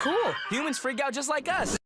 Cool. Humans freak out just like us.